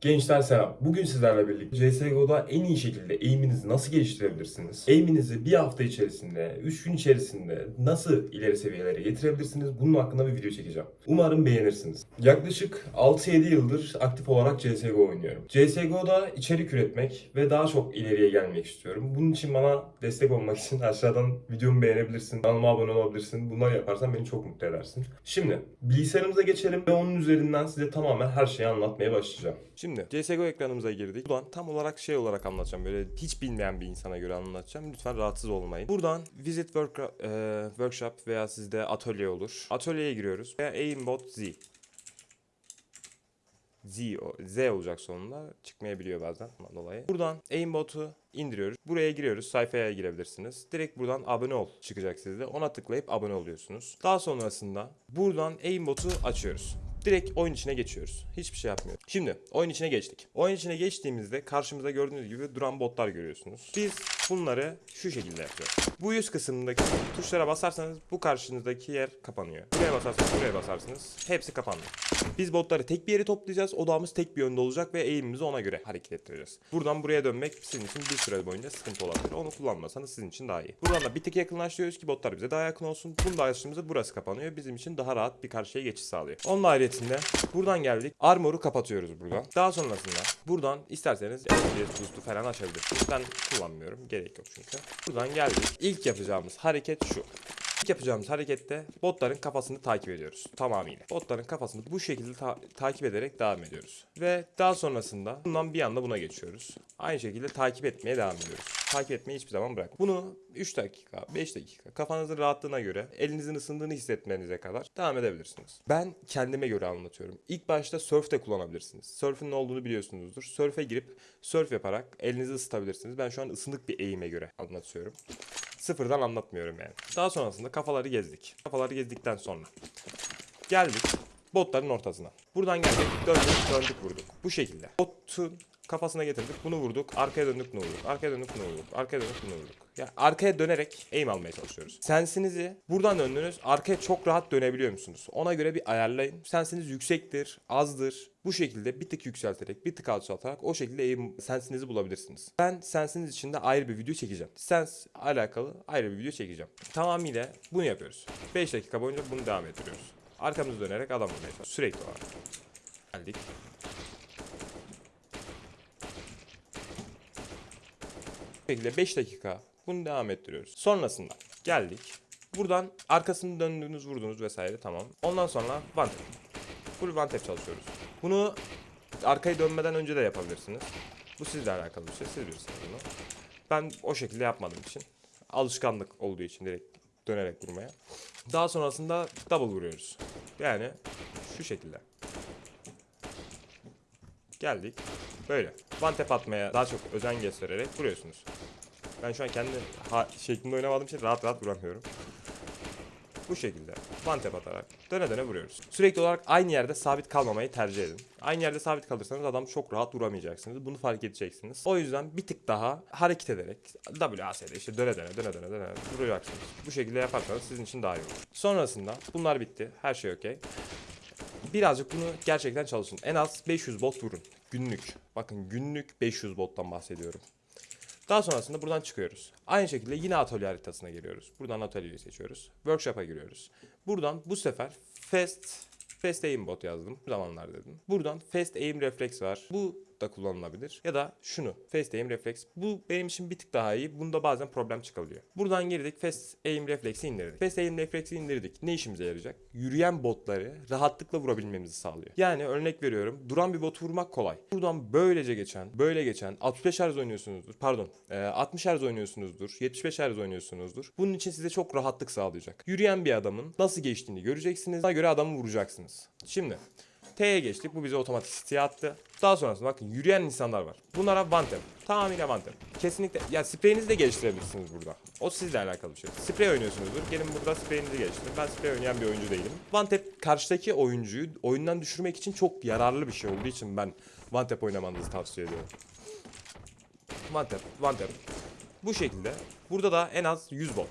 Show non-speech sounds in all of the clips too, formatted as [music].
Gençler selam. Bugün sizlerle birlikte CSGO'da en iyi şekilde aim'inizi nasıl geliştirebilirsiniz? Aim'inizi bir hafta içerisinde, 3 gün içerisinde nasıl ileri seviyelere getirebilirsiniz? Bunun hakkında bir video çekeceğim. Umarım beğenirsiniz. Yaklaşık 6-7 yıldır aktif olarak CSGO oynuyorum. CSGO'da içerik üretmek ve daha çok ileriye gelmek istiyorum. Bunun için bana destek olmak için [laughs] aşağıdan videomu beğenebilirsin, kanalıma abone olabilirsin. Bunları yaparsan beni çok mutlu edersin. Şimdi bilgisayarımıza geçelim ve onun üzerinden size tamamen her şeyi anlatmaya başlayacağım. Şimdi CSGO ekranımıza girdik. Buradan tam olarak şey olarak anlatacağım. Böyle hiç bilmeyen bir insana göre anlatacağım. Lütfen rahatsız olmayın. Buradan Visit work, e, Workshop veya sizde atölye olur. Atölyeye giriyoruz. Veya Aimbot Z. Z, Z olacak sonunda. Çıkmayabiliyor bazen dolayı. Buradan Aimbot'u indiriyoruz. Buraya giriyoruz. Sayfaya girebilirsiniz. Direkt buradan abone ol çıkacak sizde. Ona tıklayıp abone oluyorsunuz. Daha sonrasında buradan Aimbot'u açıyoruz. Direkt oyun içine geçiyoruz. Hiçbir şey yapmıyoruz. Şimdi oyun içine geçtik. Oyun içine geçtiğimizde karşımıza gördüğünüz gibi duran botlar görüyorsunuz. Biz bunları şu şekilde yapıyoruz. Bu yüz kısmındaki tuşlara basarsanız bu karşınızdaki yer kapanıyor. Buraya basarsanız buraya basarsınız. Hepsi kapandı. Biz botları tek bir yere toplayacağız. Odağımız tek bir yönde olacak ve eğimimizi ona göre hareket ettireceğiz. Buradan buraya dönmek sizin için bir süre boyunca sıkıntı olabilir. Onu kullanmasanız sizin için daha iyi. Buradan da bir tık yakınlaştırıyoruz ki botlar bize daha yakın olsun. Bunu da açtığımızda burası kapanıyor. Bizim için daha rahat bir karşıya geçiş sağlıyor. Onun ayrıyetinde buradan geldik. Armor'u kapatıyoruz buradan. Daha sonrasında buradan isterseniz FPS boost'u falan açabilirsiniz. Ben kullanmıyorum. Gerek yok çünkü. Buradan geldik. İlk yapacağımız hareket şu. İlk yapacağımız harekette botların kafasını takip ediyoruz tamamıyla. Botların kafasını bu şekilde ta- takip ederek devam ediyoruz. Ve daha sonrasında bundan bir anda buna geçiyoruz. Aynı şekilde takip etmeye devam ediyoruz. Takip etmeyi hiçbir zaman bırak. Bunu 3 dakika, 5 dakika kafanızın rahatlığına göre elinizin ısındığını hissetmenize kadar devam edebilirsiniz. Ben kendime göre anlatıyorum. İlk başta surf de kullanabilirsiniz. Surf'ün ne olduğunu biliyorsunuzdur. Surf'e girip surf yaparak elinizi ısıtabilirsiniz. Ben şu an ısınık bir eğime göre anlatıyorum. Sıfırdan anlatmıyorum yani. Daha sonrasında kafaları gezdik. Kafaları gezdikten sonra geldik botların ortasına. Buradan geldik döndük döndük vurduk. Bu şekilde. Botun kafasına getirdik bunu vurduk. Arkaya döndük bunu vurduk. Arkaya döndük bunu vurduk. Arkaya döndük bunu vurduk. Ya arkaya dönerek aim almaya çalışıyoruz. Sensinizi buradan döndünüz. Arkaya çok rahat dönebiliyor musunuz? Ona göre bir ayarlayın. Sensiniz yüksektir, azdır. Bu şekilde bir tık yükselterek, bir tık alçaltarak o şekilde aim sensinizi bulabilirsiniz. Ben sensiniz için de ayrı bir video çekeceğim. Sens alakalı ayrı bir video çekeceğim. Tamamıyla bunu yapıyoruz. 5 dakika boyunca bunu devam ettiriyoruz. Arkamızı dönerek adam vurmaya çalışıyoruz. Sürekli olarak. Geldik. Şekilde 5 dakika bunu devam ettiriyoruz. Sonrasında geldik. Buradan arkasını döndüğünüz vurdunuz vesaire tamam. Ondan sonra one tap. Full one tap çalışıyoruz. Bunu arkayı dönmeden önce de yapabilirsiniz. Bu sizle alakalı bir şey. Siz bilirsiniz bunu. Ben o şekilde yapmadığım için. Alışkanlık olduğu için direkt dönerek vurmaya. Daha sonrasında double vuruyoruz. Yani şu şekilde. Geldik. Böyle. One tap atmaya daha çok özen göstererek vuruyorsunuz. Ben şu an kendi şeklinde oynamadığım için rahat rahat vuramıyorum. Bu şekilde one tap atarak döne döne vuruyoruz. Sürekli olarak aynı yerde sabit kalmamayı tercih edin. Aynı yerde sabit kalırsanız adam çok rahat vuramayacaksınız. Bunu fark edeceksiniz. O yüzden bir tık daha hareket ederek WAS'de işte döne döne döne döne döne vuracaksınız. Bu şekilde yaparsanız sizin için daha iyi olur. Sonrasında bunlar bitti. Her şey okey. Birazcık bunu gerçekten çalışın. En az 500 bot vurun. Günlük. Bakın günlük 500 bottan bahsediyorum. Daha sonrasında buradan çıkıyoruz. Aynı şekilde yine atölye haritasına giriyoruz. Buradan atölyeyi seçiyoruz. Workshop'a giriyoruz. Buradan bu sefer Fast Fast Aim Bot yazdım. Bu zamanlar dedim. Buradan Fast Aim Reflex var. Bu da kullanılabilir. Ya da şunu. Fast Aim Reflex. Bu benim için bir tık daha iyi. Bunda bazen problem çıkabiliyor. Buradan girdik. Fast Aim Reflex'i indirdik. Fast Aim Reflex'i indirdik. Ne işimize yarayacak? Yürüyen botları rahatlıkla vurabilmemizi sağlıyor. Yani örnek veriyorum. Duran bir botu vurmak kolay. Buradan böylece geçen, böyle geçen 65 Hz oynuyorsunuzdur. Pardon. e, 60 Hz oynuyorsunuzdur. 75 Hz oynuyorsunuzdur. Bunun için size çok rahatlık sağlayacak. Yürüyen bir adamın nasıl geçtiğini göreceksiniz. Ona göre adamı vuracaksınız. Şimdi T'ye geçtik. Bu bize otomatik siteye attı. Daha sonrasında bakın yürüyen insanlar var. Bunlara tap. Tamamıyla tap. Kesinlikle. Ya spreyinizi de geliştirebilirsiniz burada. O sizle alakalı bir şey. Sprey oynuyorsunuzdur. Gelin burada spreyinizi geliştirin. Ben sprey oynayan bir oyuncu değilim. Tap karşıdaki oyuncuyu oyundan düşürmek için çok yararlı bir şey olduğu için ben tap oynamanızı tavsiye ediyorum. One tap. Bu şekilde. Burada da en az 100 bot.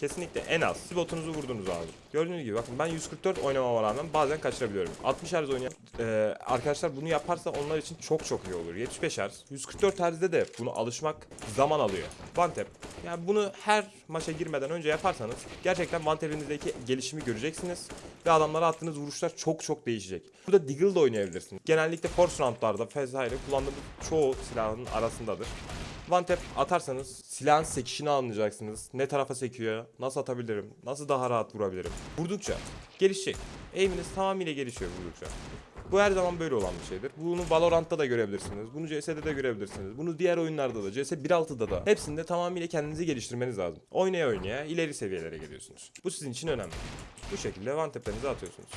Kesinlikle en az. Siz botunuzu vurdunuz abi. Gördüğünüz gibi bakın ben 144 oynamama rağmen bazen kaçırabiliyorum. 60 Hz oynayan e, arkadaşlar bunu yaparsa onlar için çok çok iyi olur. 75 Hz. 144 Hz'de de bunu alışmak zaman alıyor. Tap. Yani bunu her maça girmeden önce yaparsanız gerçekten one tap'inizdeki gelişimi göreceksiniz. Ve adamlara attığınız vuruşlar çok çok değişecek. Burada Deagle de oynayabilirsiniz. Genellikle force roundlarda vesaire kullandığımız çoğu silahın arasındadır. One tap atarsanız silahın sekişini anlayacaksınız. Ne tarafa sekiyor, nasıl atabilirim, nasıl daha rahat vurabilirim. Vurdukça gelişecek. Aim'iniz tamamıyla gelişiyor vurdukça. Bu her zaman böyle olan bir şeydir. Bunu Valorant'ta da görebilirsiniz. Bunu CS'de de görebilirsiniz. Bunu diğer oyunlarda da, CS 1.6'da da hepsinde tamamıyla kendinizi geliştirmeniz lazım. Oynaya oynaya ileri seviyelere geliyorsunuz. Bu sizin için önemli. Bu şekilde one tap'lerinizi atıyorsunuz.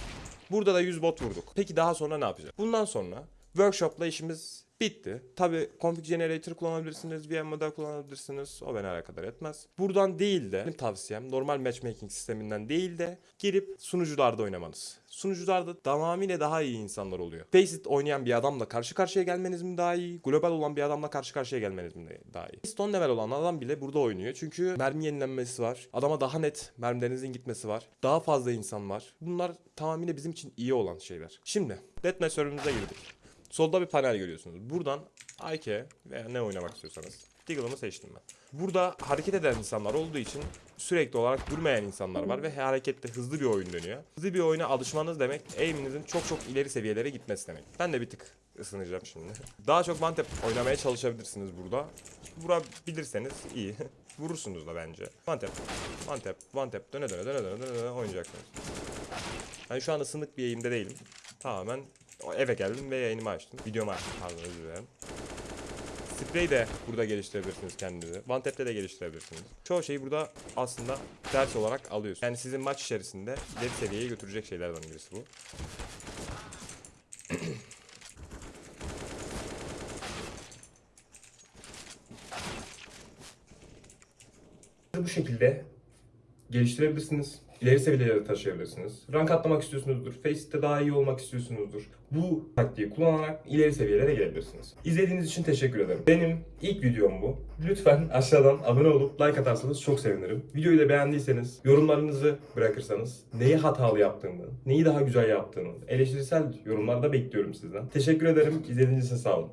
Burada da 100 bot vurduk. Peki daha sonra ne yapacağız? Bundan sonra workshop'la işimiz bitti. Tabi config generator kullanabilirsiniz, VM model kullanabilirsiniz. O beni alakadar etmez. Buradan değil de benim tavsiyem normal matchmaking sisteminden değil de girip sunucularda oynamanız. Sunucularda tamamıyla daha iyi insanlar oluyor. Faceit oynayan bir adamla karşı karşıya gelmeniz mi daha iyi? Global olan bir adamla karşı karşıya gelmeniz mi daha iyi? Stone level olan adam bile burada oynuyor. Çünkü mermi yenilenmesi var. Adama daha net mermilerinizin gitmesi var. Daha fazla insan var. Bunlar tamamıyla bizim için iyi olan şeyler. Şimdi Deathmatch server'ımıza girdik. Solda bir panel görüyorsunuz. Buradan IK veya ne oynamak istiyorsanız Deagle'ımı seçtim ben. Burada hareket eden insanlar olduğu için sürekli olarak durmayan insanlar var ve harekette hızlı bir oyun dönüyor. Hızlı bir oyuna alışmanız demek aim'inizin çok çok ileri seviyelere gitmesi demek. Ben de bir tık ısınacağım şimdi. Daha çok tap oynamaya çalışabilirsiniz burada. Vurabilirseniz iyi. [laughs] Vurursunuz da bence. Tap, one tap döne döne döne döne döne, döne oynayacaksınız. Ben şu an ısınık bir eğimde değilim. Tamamen eve geldim ve yayınımı açtım. Videomu açtım pardon özür dilerim. Sprey de burada geliştirebilirsiniz kendinizi. One de geliştirebilirsiniz. Çoğu şeyi burada aslında ders olarak alıyorsunuz. Yani sizin maç içerisinde ileri seviyeye götürecek şeylerden birisi bu. Bu şekilde geliştirebilirsiniz. İleri seviyelere taşıyabilirsiniz. Rank atlamak istiyorsunuzdur. Faceit'te daha iyi olmak istiyorsunuzdur. Bu taktiği kullanarak ileri seviyelere gelebilirsiniz. İzlediğiniz için teşekkür ederim. Benim ilk videom bu. Lütfen aşağıdan abone olup like atarsanız çok sevinirim. Videoyu da beğendiyseniz yorumlarınızı bırakırsanız neyi hatalı yaptığımı, neyi daha güzel yaptığımı eleştirisel yorumlarda bekliyorum sizden. Teşekkür ederim. İzlediğiniz için sağ olun.